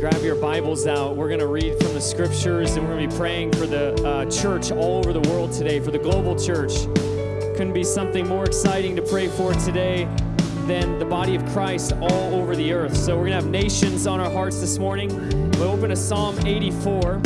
Bibles out, we're going to read from the scriptures and we're going to be praying for the uh, church all over the world today, for the global church. Couldn't be something more exciting to pray for today than the body of Christ all over the earth. So we're going to have nations on our hearts this morning. We'll open to Psalm 84.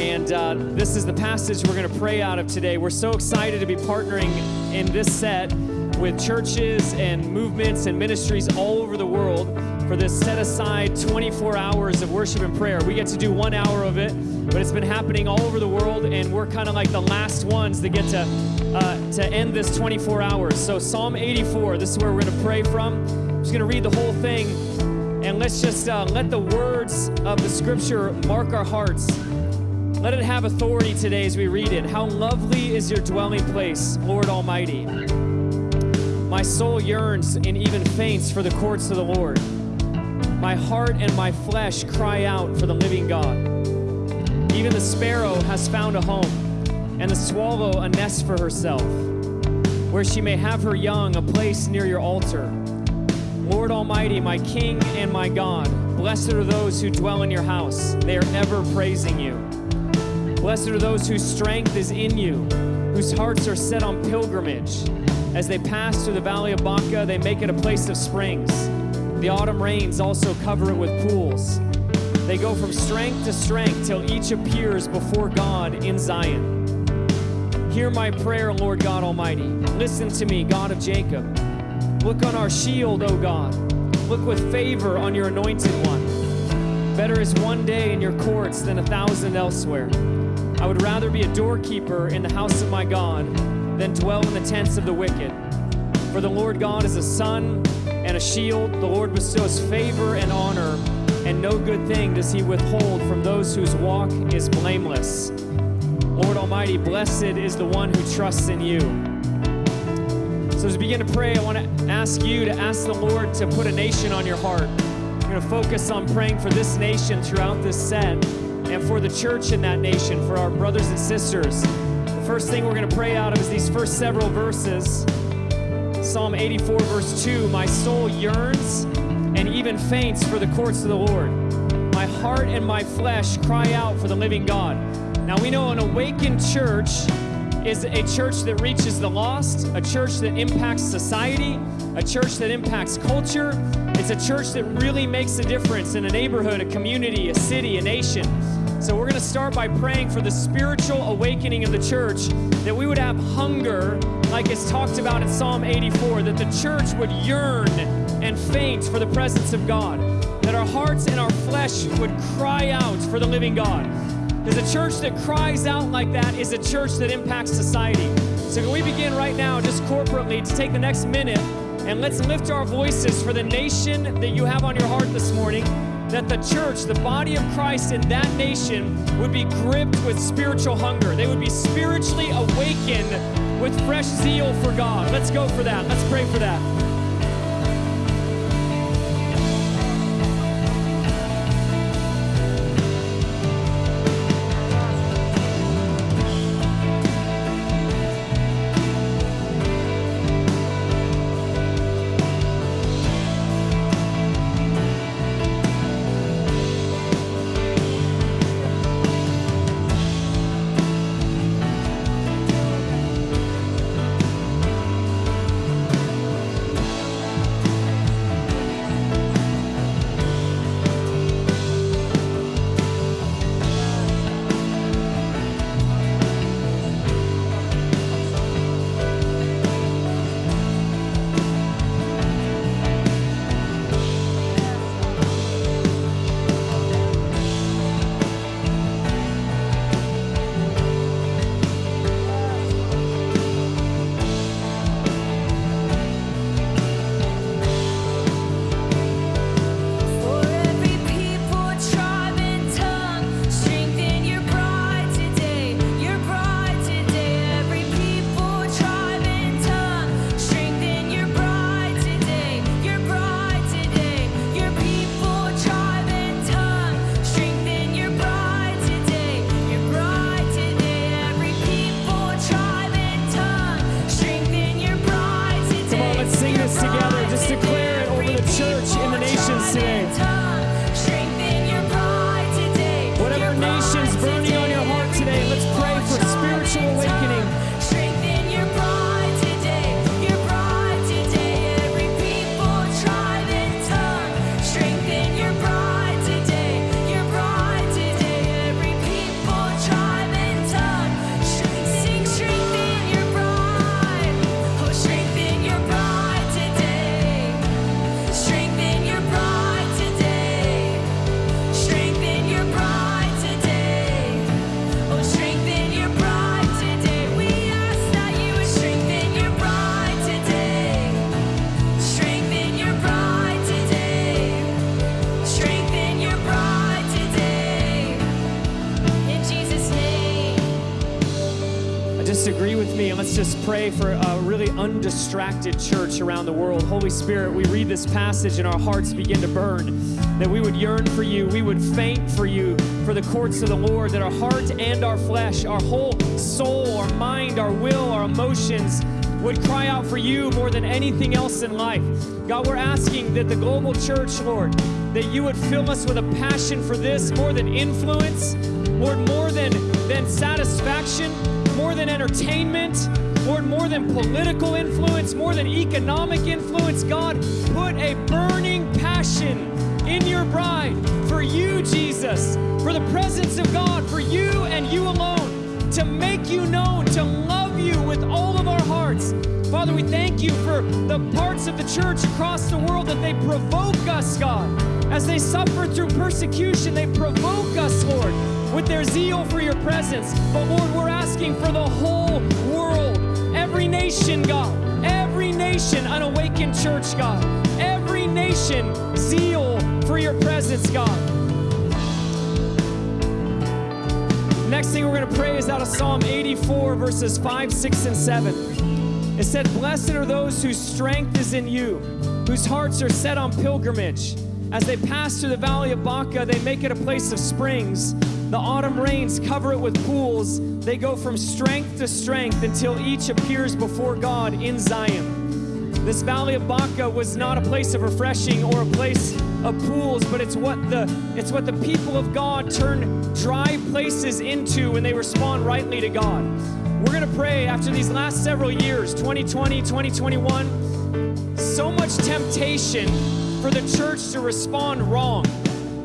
And uh, this is the passage we're going to pray out of today. We're so excited to be partnering in this set with churches and movements and ministries all over the world for this set aside 24 hours of worship and prayer. We get to do one hour of it, but it's been happening all over the world, and we're kind of like the last ones that get to uh, to end this 24 hours. So Psalm 84, this is where we're going to pray from. I'm just going to read the whole thing, and let's just uh, let the words of the Scripture mark our hearts. Let it have authority today as we read it. How lovely is your dwelling place, Lord Almighty. My soul yearns and even faints for the courts of the Lord. My heart and my flesh cry out for the living God. Even the sparrow has found a home, and the swallow a nest for herself, where she may have her young, a place near your altar. Lord Almighty, my King and my God, blessed are those who dwell in your house. They are ever praising you. Blessed are those whose strength is in you, whose hearts are set on pilgrimage. As they pass through the valley of Baca, they make it a place of springs. The autumn rains also cover it with pools. They go from strength to strength till each appears before God in Zion. Hear my prayer, Lord God Almighty. Listen to me, God of Jacob. Look on our shield, O God. Look with favor on your anointed one. Better is one day in your courts than a thousand elsewhere. I would rather be a doorkeeper in the house of my God than dwell in the tents of the wicked. For the Lord God is a sun and a shield. The Lord bestows favor and honor, and no good thing does he withhold from those whose walk is blameless. Lord Almighty, blessed is the one who trusts in you. So as we begin to pray, I want to ask you to ask the Lord to put a nation on your heart. We're going to focus on praying for this nation throughout this set and for the church in that nation, for our brothers and sisters. The first thing we're going to pray out of is these first several verses. Psalm 84, verse 2 My soul yearns and even faints for the courts of the Lord. My heart and my flesh cry out for the living God. Now we know an awakened church is a church that reaches the lost, a church that impacts society, a church that impacts culture. It's a church that really makes a difference in a neighborhood, a community, a city, a nation. So we're going to start by praying for the spiritual awakening of the church, that we would have hunger, like it's talked about in Psalm 84, that the church would yearn and faint for the presence of God, that our hearts and our flesh would cry out for the living God. Because a church that cries out like that is a church that impacts society. So can we begin right now, just corporately, to take the next minute and let's lift our voices for the nation that you have on your heart this morning that the church, the body of Christ in that nation, would be gripped with spiritual hunger. They would be spiritually awakened with fresh zeal for God. Let's go for that. Let's pray for that. Undistracted church around the world. Holy Spirit, we read this passage and our hearts begin to burn. That we would yearn for you, we would faint for you, for the courts of the Lord, that our heart and our flesh, our whole soul, our mind, our will, our emotions, would cry out for you more than anything else in life. God, we're asking that the global church, Lord, that you would fill us with a passion for this more than influence, Lord, more than, than satisfaction, more than entertainment, Lord, more than political influence, more than economic influence. God, put a burning passion in your bride for you, Jesus, for the presence of God, for you and you alone, to make you known, to love you with all of our hearts. Father, we thank you for the parts of the church across the world that they provoke us, God. As they suffer through persecution, they provoke us, Lord with their zeal for your presence. But Lord, we're asking for the whole world, every nation, God, every nation, an awakened church, God, every nation, zeal for your presence, God. Next thing we're going to pray is out of Psalm 84, verses 5, 6, and 7. It said, Blessed are those whose strength is in you, whose hearts are set on pilgrimage. As they pass through the valley of Baca, they make it a place of springs. The autumn rains cover it with pools. They go from strength to strength until each appears before God in Zion. This valley of Baca was not a place of refreshing or a place of pools, but it's what the it's what the people of God turn dry places into when they respond rightly to God. We're going to pray after these last several years, 2020, 2021, so much temptation for the church to respond wrong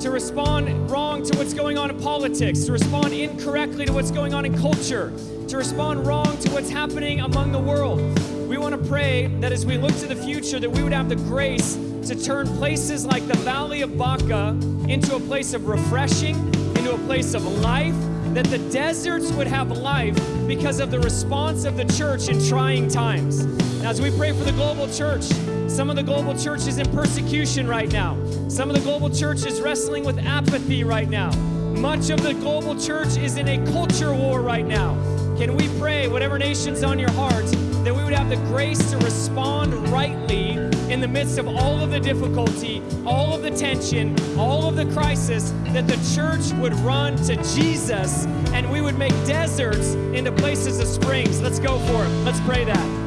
to respond wrong to what's going on in politics, to respond incorrectly to what's going on in culture, to respond wrong to what's happening among the world. We want to pray that as we look to the future that we would have the grace to turn places like the Valley of Baca into a place of refreshing, into a place of life, that the deserts would have life because of the response of the church in trying times. As we pray for the global church, some of the global church is in persecution right now. Some of the global church is wrestling with apathy right now. Much of the global church is in a culture war right now. Can we pray, whatever nation's on your heart, that we would have the grace to respond rightly in the midst of all of the difficulty, all of the tension, all of the crisis, that the church would run to Jesus and we would make deserts into places of springs. Let's go for it. Let's pray that.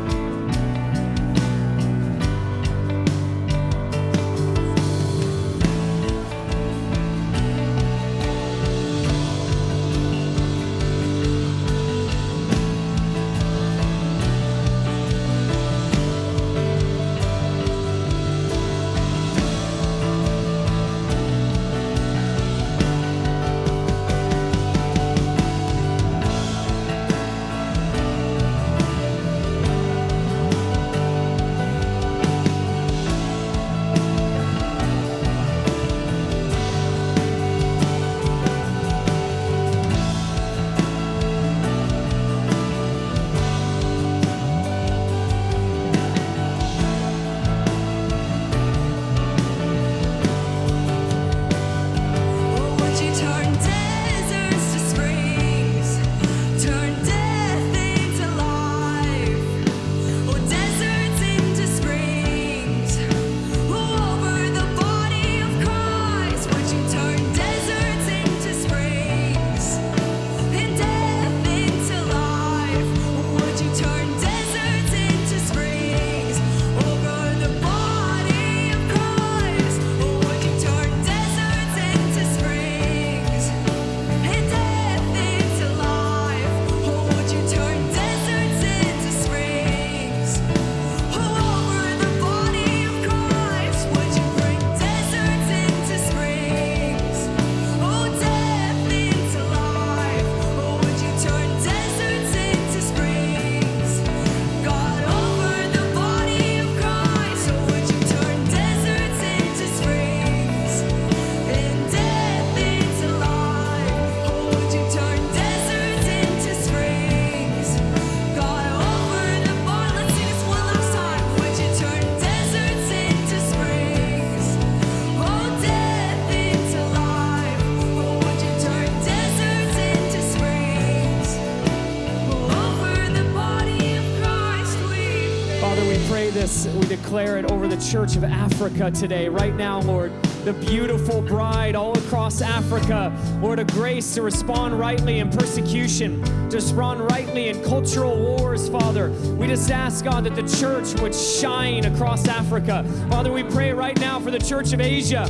Church of Africa today, right now, Lord. The beautiful bride all across Africa, Lord, a grace to respond rightly in persecution, to respond rightly in cultural wars, Father. We just ask, God, that the church would shine across Africa. Father, we pray right now for the church of Asia.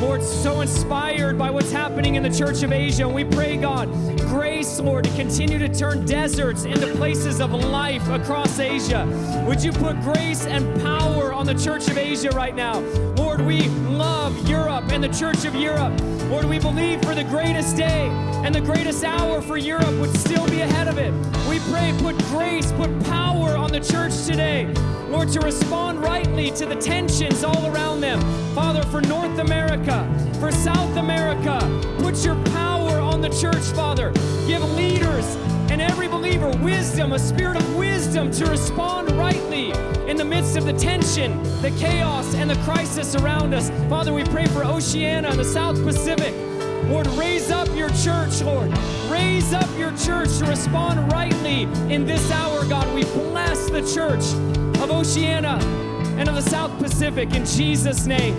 Lord, so inspired by what's happening in the church of Asia. And we pray, God, grace, Lord, to continue to turn deserts into places of life across Asia. Would you put grace and power on the church of Asia right now? Lord, we love Europe and the church of Europe. Lord, we believe for the greatest day and the greatest hour for Europe would still be ahead of it. We pray, put grace, put power on the church today. Lord, to respond rightly to the tensions all around them. Father, for North America, for South America, put your power on the church, Father. Give leaders and every believer wisdom, a spirit of wisdom to respond rightly in the midst of the tension, the chaos, and the crisis around us. Father, we pray for Oceania and the South Pacific. Lord, raise up your church, Lord. Raise up your church to respond rightly in this hour, God. We bless the church of Oceania and of the South Pacific in Jesus' name.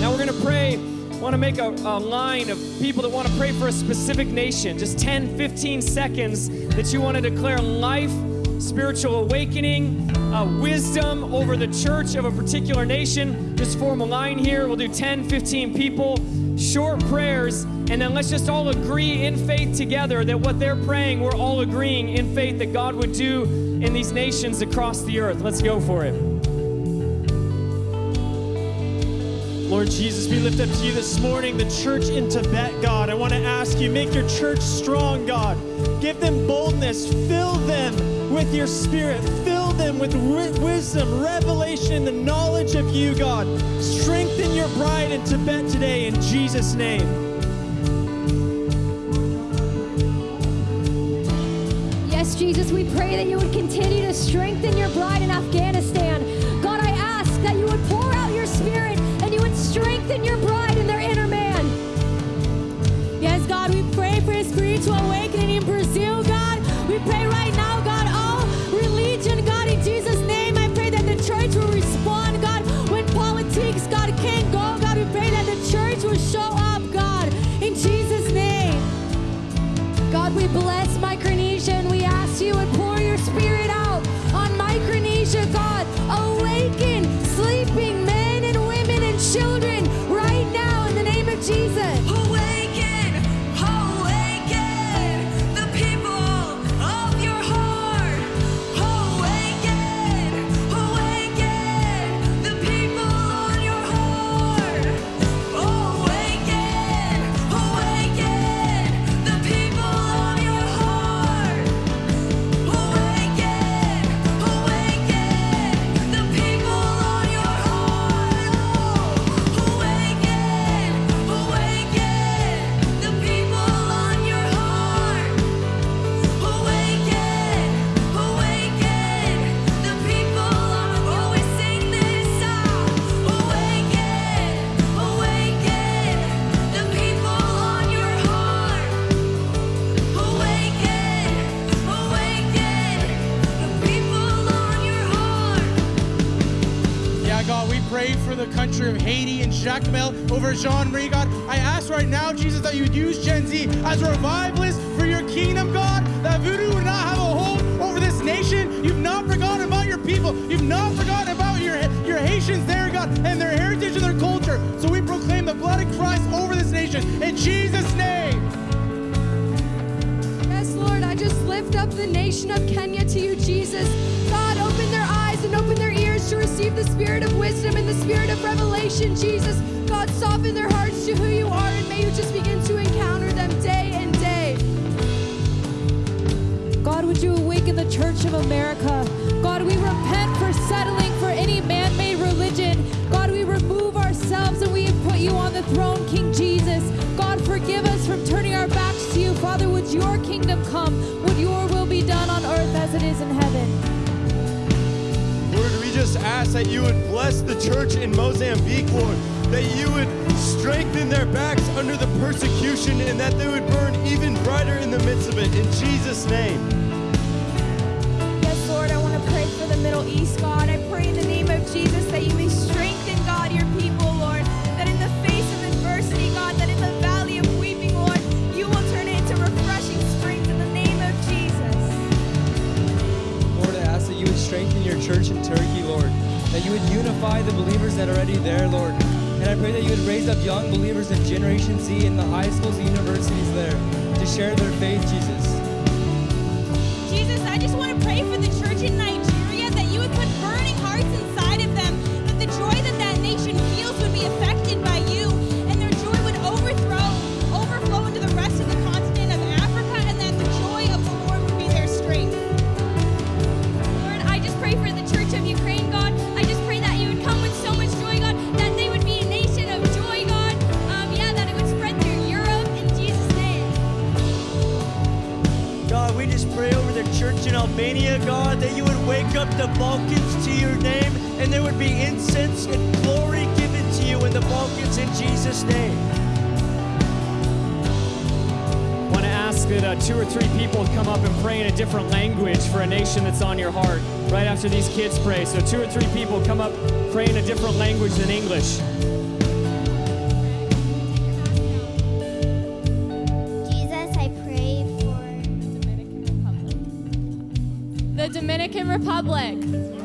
Now we're going to pray. Want to make a, a line of people that want to pray for a specific nation. Just 10, 15 seconds that you want to declare life, spiritual awakening, uh, wisdom over the church of a particular nation. Just form a line here. We'll do 10, 15 people, short prayers, and then let's just all agree in faith together that what they're praying, we're all agreeing in faith that God would do in these nations across the earth. Let's go for it. Lord Jesus, we lift up to you this morning the church in Tibet, God. I want to ask you, make your church strong, God. Give them boldness. Fill them with your spirit. Them with wi- wisdom, revelation, the knowledge of you, God. Strengthen your bride in Tibet today in Jesus' name. Yes, Jesus, we pray that you would continue to strengthen your bride in Afghanistan. God, I ask that you would pour out your spirit and you would strengthen your bride Micronesia, God. Jacmel over Jean Marie, God. I ask right now, Jesus, that you would use Gen Z as a revivalist for your kingdom, God, that voodoo would not have a hold over this nation. You've not forgotten about your people. You've not forgotten about your, your Haitians there, God, and their heritage and their culture. So we proclaim the blood of Christ over this nation in Jesus' name. Yes, Lord, I just lift up the nation of Kenya to you, Jesus. God, open their eyes and open their ears receive the spirit of wisdom and the spirit of revelation, Jesus. God, soften their hearts to who you are, and may you just begin to encounter them day and day. God, would you awaken the Church of America? God, we repent for settling for any man made religion. God, we remove ourselves and we have put you on the throne, King Jesus. God, forgive us from turning our backs to you. Father, would your kingdom come? Would your will be done on earth as it is in heaven? We just ask that you would bless the church in Mozambique, Lord, that you would strengthen their backs under the persecution and that they would burn even brighter in the midst of it. In Jesus' name. Yes, Lord, I want to pray for the Middle East, God. I pray in the name church up young believers in Generation Z in the high schools and universities there to share their faith, Jesus. Jesus, I just want to pray for the church in Nigeria Albania, God, that you would wake up the Balkans to your name and there would be incense and glory given to you in the Balkans in Jesus' name. I want to ask that uh, two or three people come up and pray in a different language for a nation that's on your heart right after these kids pray. So, two or three people come up, pray in a different language than English. Republic.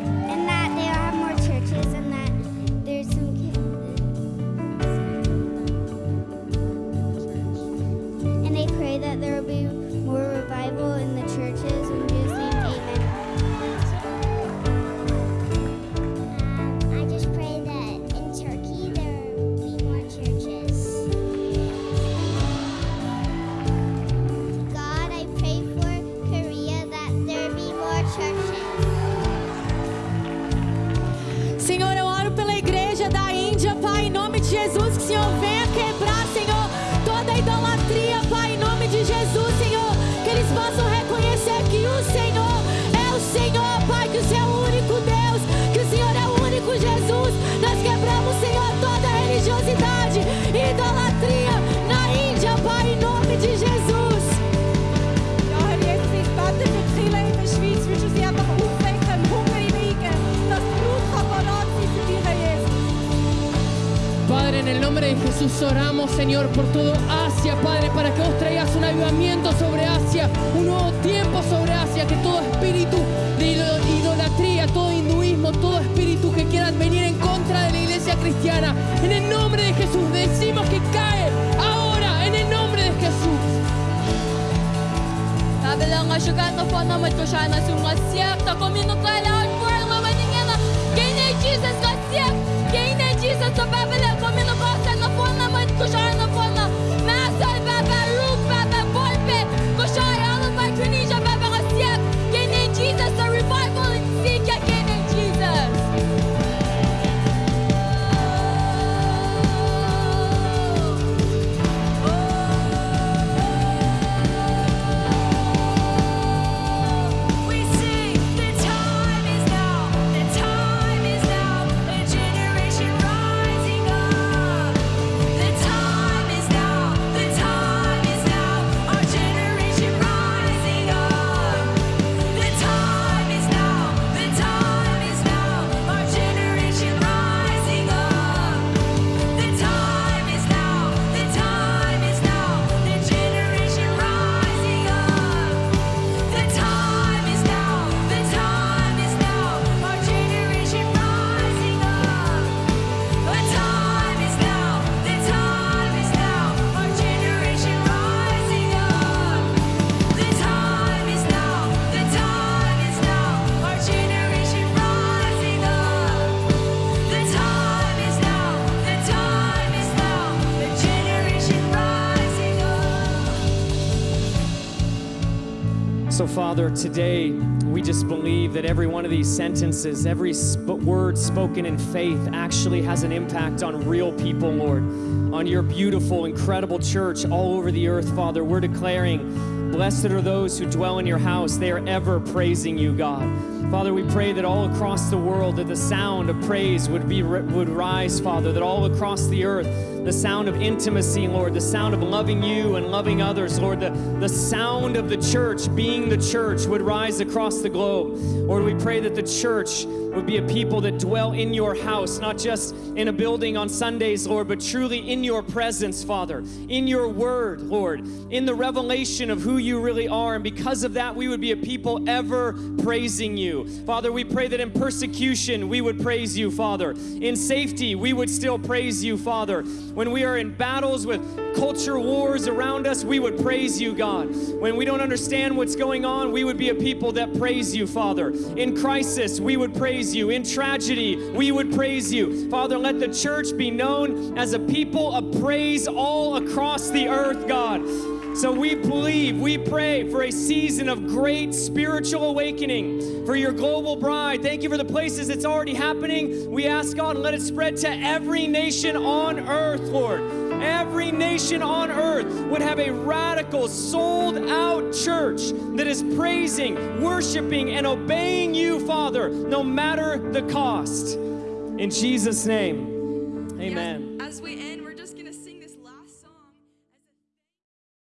El nombre de Jesús oramos, Señor, por todo Asia, Padre, para que vos traigas un avivamiento sobre Asia, un nuevo tiempo sobre Asia, que todo espíritu de ido- idolatría, todo hinduismo, todo espíritu que quieran venir en contra de la iglesia cristiana, en el nombre de Jesús, decimos que cae ahora, en el nombre de Jesús. Kabilang syukat na po naman Father, today we just believe that every one of these sentences, every sp- word spoken in faith, actually has an impact on real people, Lord, on your beautiful, incredible church all over the earth, Father. We're declaring, Blessed are those who dwell in your house. They are ever praising you, God. Father, we pray that all across the world that the sound of praise would be would rise, Father, that all across the earth the sound of intimacy, Lord, the sound of loving you and loving others, Lord, the, the sound of the church being the church would rise across the globe. Lord, we pray that the church would be a people that dwell in your house, not just in a building on Sundays, Lord, but truly in your presence, Father, in your word, Lord, in the revelation of who you really are. And because of that, we would be a people ever praising you. Father, we pray that in persecution we would praise you, Father. In safety, we would still praise you, Father. When we are in battles with culture wars around us, we would praise you, God. When we don't understand what's going on, we would be a people that praise you, Father. In crisis, we would praise you. In tragedy, we would praise you. Father, let the church be known as a people of praise all across the earth, God. So we believe, we pray for a season of great spiritual awakening for your global bride. Thank you for the places it's already happening. We ask God, let it spread to every nation on earth, Lord. Every nation on earth would have a radical, sold out church that is praising, worshiping, and obeying you, Father, no matter the cost. In Jesus' name, amen. As we end,